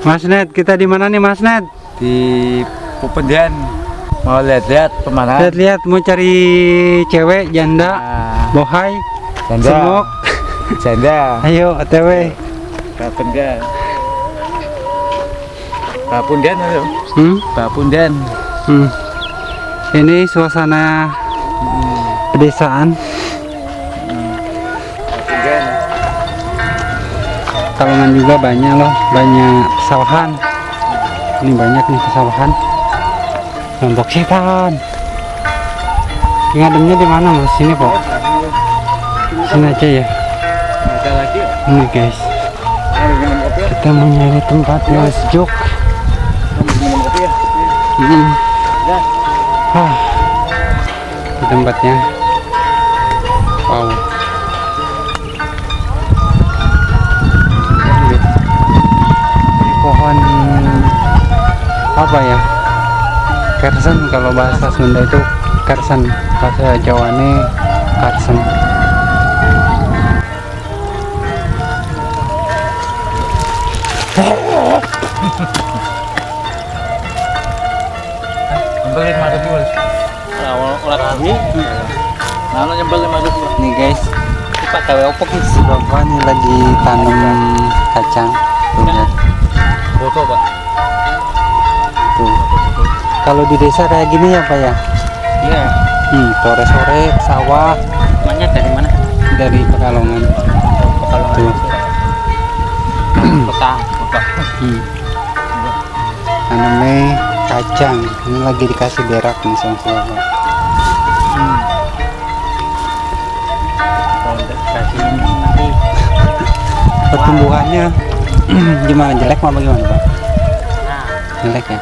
Mas Ned, kita di mana nih Mas Ned? di Pupendian mau lihat-lihat pemandangan Lihat-lihat mau cari cewek janda, Nah, bohai, janda semok. janda Ayo OTW. Bapundian Bapundian ayo Hmm? Bapundian Hmm. Ini suasana pedesaan. Kalongan juga banyak loh, banyak pesawahan. Ini banyak nih pesawahan. Kelompok setan. Ngademnya di mana mas? Sini kok. Sini aja ya. Ini guys, kita mau nyari tempat yang sejuk. Hmm. Ah, tempatnya. Pohon apa ya? Kersen kalau bahasa Sunda itu kersen, bahasa kersen. awal olah ini nyembel lima ribu Nih guys, pak gawe opo si bapak nih lagi tanam kacang. Tuh, lihat. Foto pak tuh. Kalau di desa kayak gini ya pak ya? iya Hmm, sore-sore sawah namanya dari mana dari Pekalongan. kalau Tuh. kota kota Hmm. Tanamnya kacang. Ini lagi dikasih berak nih sama si bapak. kalau kasih ini nanti Pertumbuhannya gimana? Jelek apa gimana pak? nah Jelek ya?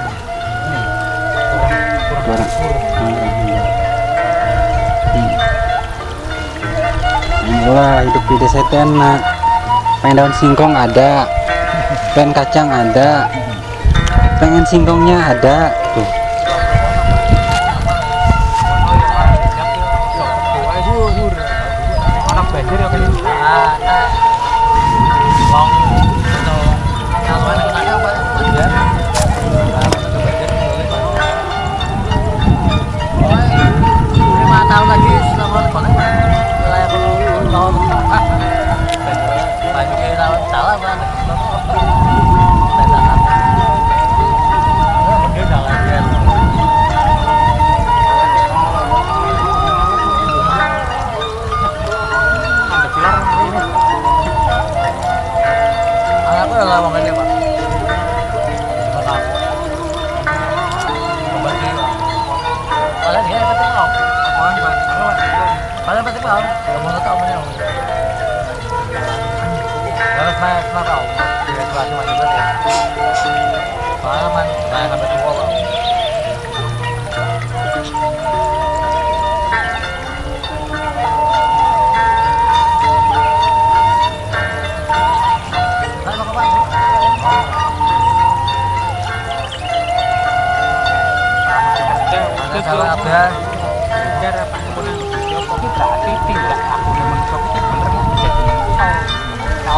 Kurang. Kurang. Hmm. Wah hidup di desa itu enak. Pengen daun singkong ada, pengen kacang ada, pengen singkongnya ada. Kalau saya pernah kau. Dia kelas cuma juga ya. Pengalaman. Saya sampai tua kau. Saya mau ke Pak. Ada apa? tindak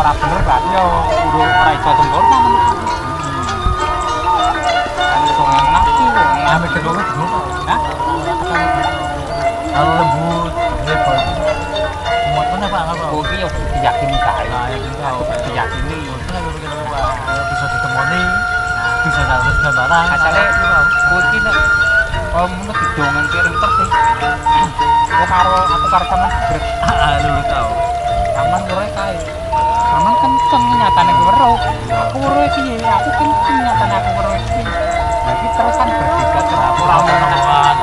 nah orang bener berarti ya udah orang iso sempurna men kan itu yang nafsu Ambil kedua dulu. nah Kalau lembut, hebat. Muat mana pak? Apa? ini ya diyakini kali Nah, yang itu tahu. aku diyakini. Bisa ditemani, bisa satu dan barang. asalnya aku ini nek oh menurut didongan kirim terus sih aku karo aku karo Ah, lu tahu. aman kae aman kenceng nyatane gue weruh aku weruh piye aku kenceng nyatane aku weruh piye kan terus aku ora ono Teman.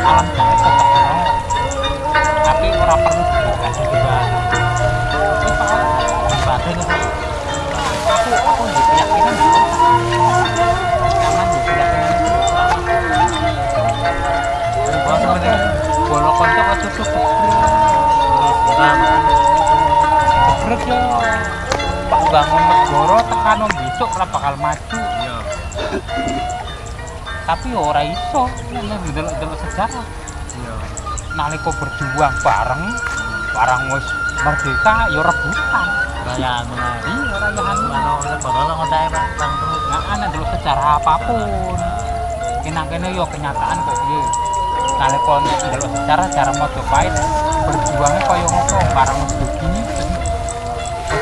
alam ono tapi ora perlu dikasih juga. Itu soal ibadah itu aku aku keyakinan aman keyakinan itu sebenarnya Ya Pak bangun negara tekan besok ora bakal maju iya. tapi ya ora iso nek delok-delok sejarah Iya. nalika berjuang bareng barang wis merdeka ya rebutan Rayaan mana? iya rayahan Kalau negara lo ngontek pak, bang terus. ada dulu sejarah apa pun kena kene yo kenyataan kok piye kali kon dulu sejarah cara mau pahit berjuangnya kaya ngopo barang wis begini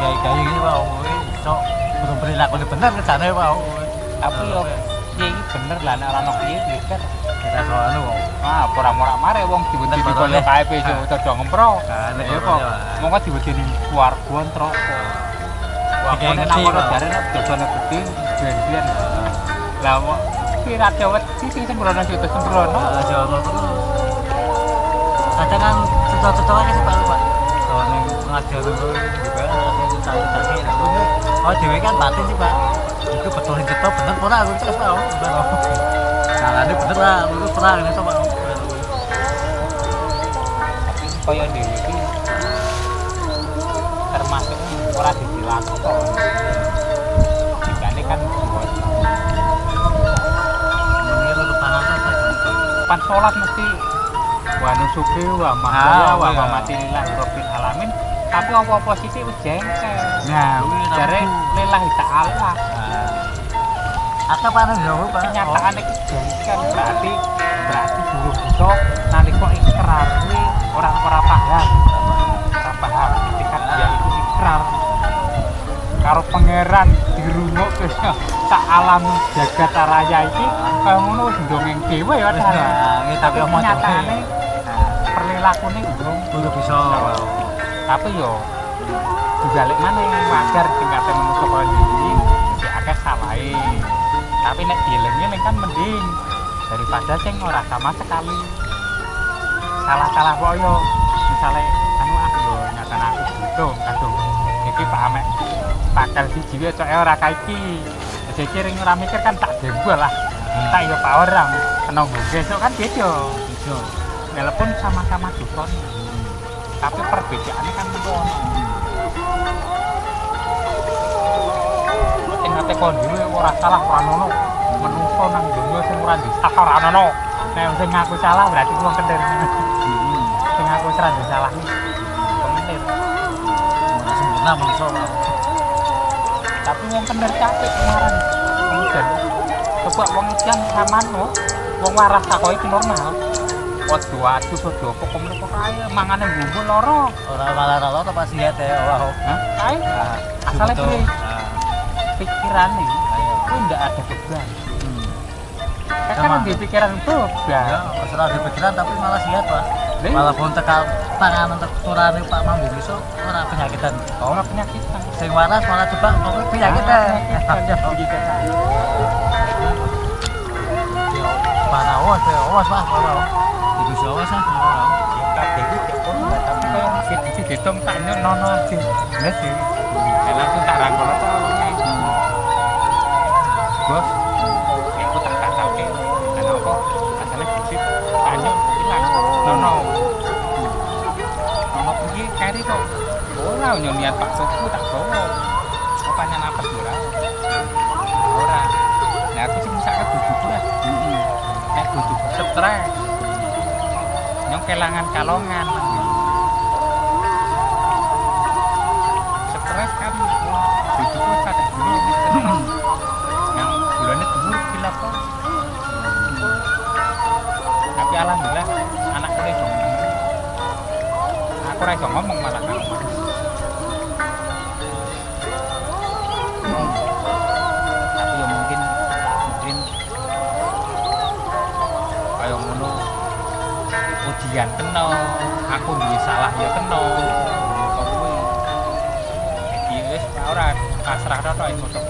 Kalau kayak kayak gini pak, gue so belum perilaku ini benar ke sana pak. tapi yo piye iki bener lah nek ora ono piye pikir kita soal anu. ah ora-ora mare wong Bener, dikono betul, kae ya. pejo cocok ngempro Kan, ya betul, kok ya. mongko diwedeni Kayak kene ngerti, nang kono Pak. jare nek dodone gede ben-ben. Lah kok kira dewet sisi sembrono situ sembrono. Nah, Jawa terus. Kadang kan cocok-cocok aja sih pak lu pak. Soalnya ngajar dulu juga ada cocok-cocoknya. Oh dewe kan batin sih pak. Itu betul yang cetok bener pernah aku cek pak. Salah ini bener lah, lu pernah ini coba. Tapi kaya dhewe iki termasuk ora dilakon. Jikane kan buat Ini pak. pan sholat mesti wa nusuki wa Ah, mahya wa iya. Tapi apa-apa sithik wis jengkel. Nah, Jare lillahi ta'ala. Atau pak anu jauh pak. kenyataan iki jengkel berarti berarti dulu bisa nalika ikrar kuwi orang ora paham ora paham ketika dia itu ikrar karo pangeran dirungok ke sak alam jagat raya iki kaya ngono wis ndongeng dhewe ya nah, ini tapi kenyataane dhewe. perilakunya belum Belum bisa. Tapi yo dibalik mana wajar tingkatnya manusia kaya gini jadi akeh salahe tapi nek dieling-eling kan mending. Daripada sing ora sama sekali. Salah-salah kok yo. Misalnya anu ah lho nyatane aku butuh kadung iki Pak Amek pakal siji wae coke ora kaiki jadi ring ora mikir kan tak jebol lah. Tak yo pak orang kena besok kan beda. Walaupun sama-sama dukun tapi perbedaannya kan sing ngate kondime ora salah ora ono. Menungso nang dunya sing ora disalah ora ono. Nek sing ngaku salah berarti wong kendir sing ngaku ora disalah wong Mana sempurna pak. tapi wong kendir capek kemarin. Kemudian coba wong edan aman no wong waras takoki iki normal Ojo adu ojo apa kok mriko kae mangane ngumpul loro. Orang malah ralo tuh pasti ya teh. Wah. Kae Nah, Asalnya? Nah, pikiran nih ayo. itu ndak ada beban. Hmm. Kan di pikiran beban. Ya, masalah di pikiran tapi malah sihat pak. Lah, Malah pun tekal tangan untuk turane Pak Mambu besok orang penyakitan. Oh, nggak penyakit. Sing waras malah coba kok penyakitan. Mana awas ya, awas pak, awas. Itu si awas ah. Kabeh iki cek pun nggak tapi kayak masih di dihitung tak nyok nono aja. Bener sih. Ya langsung tak rangkul aja. Bos, ya aku tak tak tahu Karena apa? Asalnya bisip, tanya hilang. Nono. Nono pergi kari kok. Ora nyonian Pak Sofu tak bawa. Apa napas ora? Ora. Nah aku sih misalnya bujuku lah. Nek bujuku stres. Nyong kelangan kalongan. Stres kan bujuku kada dulu yang bulannya dulu gila kok. Tapi alhamdulillah anakku iso ngomong. Aku ora iso ngomong malah ujian kena aku duwe salah ya kena kok kuwi iki wis ora pasrah tok iso tok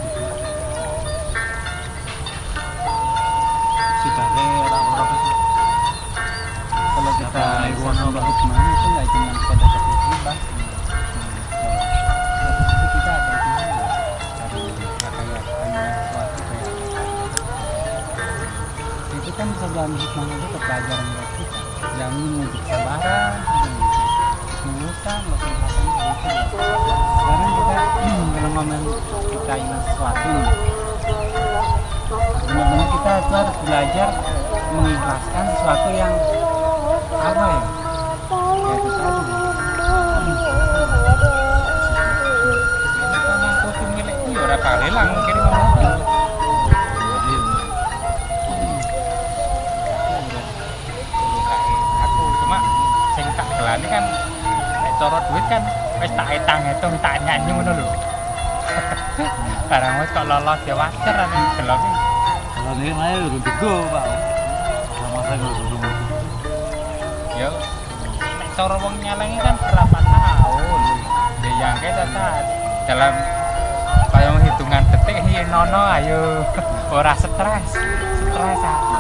Sibane orang-orang itu. kalau kita mana itu nggak cuma sesuatu kayak itu kan dalam hikmah itu ke pelajaran buat jamin untuk kesabaran ketulusan keikhlasan itu sekarang kita kalau ngomong kita ingin sesuatu benar-benar kita itu harus belajar mengikhlaskan sesuatu yang apa ya? Kayak itu tadi. Karena kopi milik itu ya ora kali mungkin ngomong. Gelani kan nek cara duit kan wis tak etang hitung tak nyanyi ngono lho. Barang wis kok lolos ya wajar kan gelem iki. kalau dia main udah bego pak. Saya nggak dulu. Ya nek cara wong nyelengi kan berapa tahun. Ya yang kita saat dalam kayak hitungan detik hiye nono ayo ora stres. Stres ah.